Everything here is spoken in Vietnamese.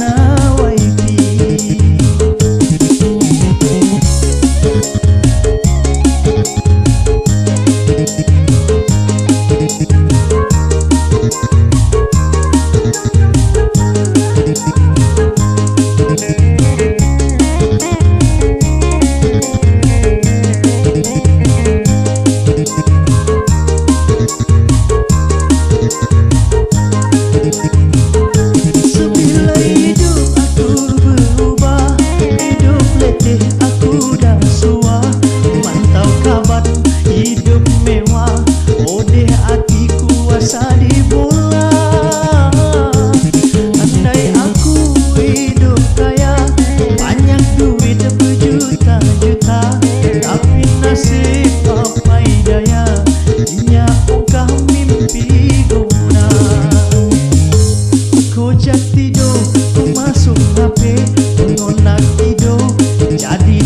ना sudah sua Mantau kabar hidup mewah. Oh deh hati kuasa di bola Andai aku hidup kaya Banyak duit berjuta-juta. Tapi nasib apa daya Inya ungkah mimpi guna. Kojak tidur, ku masuk HP Ngonak tidur, jadi